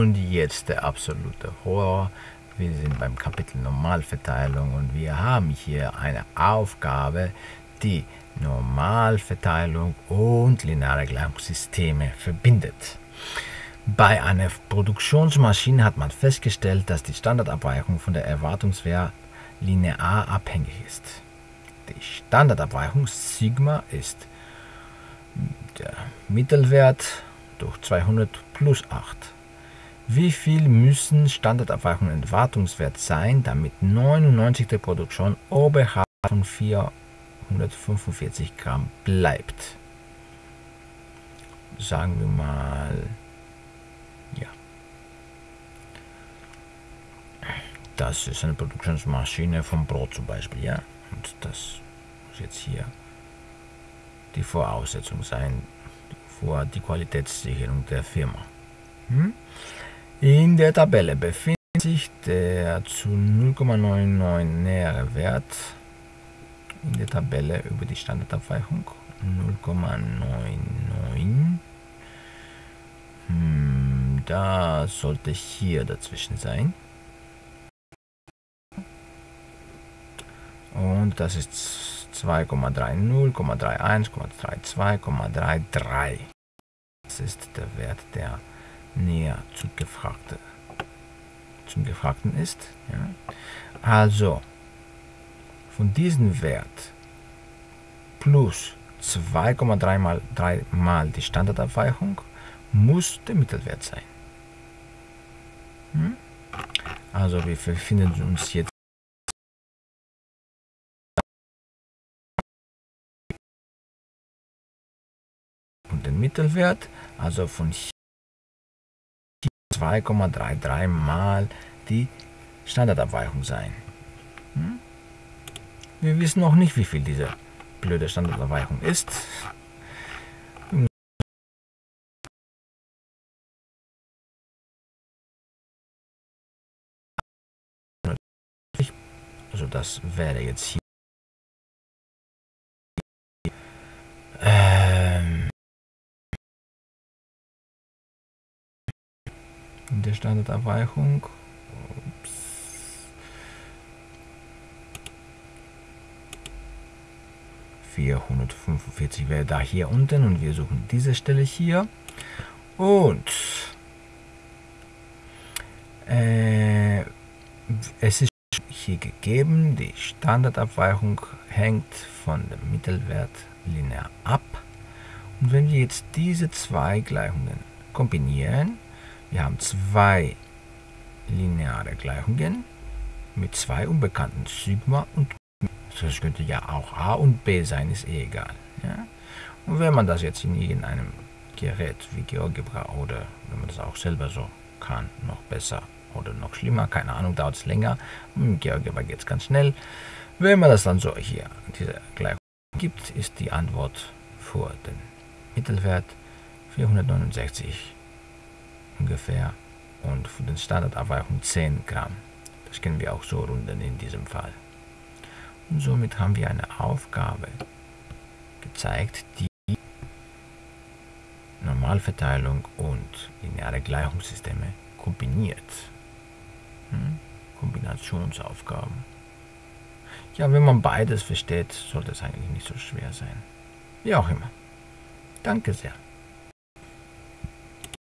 Und jetzt der absolute Horror. Wir sind beim Kapitel Normalverteilung und wir haben hier eine Aufgabe, die Normalverteilung und lineare Gleichungssysteme verbindet. Bei einer Produktionsmaschine hat man festgestellt, dass die Standardabweichung von der Erwartungswert linear abhängig ist. Die Standardabweichung Sigma ist der Mittelwert durch 200 plus 8. Wie viel müssen Standardabweichung und Erwartungswert sein, damit 99 der Produktion oberhalb von 445 Gramm bleibt? Sagen wir mal, ja. Das ist eine Produktionsmaschine vom Brot zum Beispiel, ja. Und das muss jetzt hier die Voraussetzung sein für die Qualitätssicherung der Firma. Hm? In der Tabelle befindet sich der zu 0,99 nähere Wert in der Tabelle über die Standardabweichung 0,99. Hm, da sollte hier dazwischen sein. Und das ist 2,30, 0,31, 0,32, Das ist der Wert, der näher zum, Gefragte, zum Gefragten ist. Ja. Also, von diesem Wert plus 2,3 mal, 3 mal die Standardabweichung muss der Mittelwert sein. Hm? Also wir befinden uns jetzt und den Mittelwert, also von 2,33 mal die Standardabweichung sein. Hm? Wir wissen noch nicht, wie viel diese blöde Standardabweichung ist. Also das wäre jetzt hier der Standardabweichung. Ups. ...445 wäre da hier unten und wir suchen diese Stelle hier. Und äh, es ist hier gegeben, die Standardabweichung hängt von dem Mittelwert linear ab. Und wenn wir jetzt diese zwei Gleichungen kombinieren, wir haben zwei lineare Gleichungen mit zwei unbekannten Sigma und das könnte ja auch A und B sein, ist eh egal. Ja? Und wenn man das jetzt in irgendeinem Gerät wie GeoGebra oder wenn man das auch selber so kann, noch besser oder noch schlimmer, keine Ahnung, dauert es länger. Mit GeoGebra geht es ganz schnell. Wenn man das dann so hier, diese Gleichung gibt, ist die Antwort für den Mittelwert 469 ungefähr und für den Standardabweichung 10 Gramm. Das können wir auch so runden in diesem Fall. Und somit haben wir eine Aufgabe gezeigt, die Normalverteilung und lineare Gleichungssysteme kombiniert. Hm? Kombinationsaufgaben. Ja, wenn man beides versteht, sollte es eigentlich nicht so schwer sein. Wie auch immer. Danke sehr.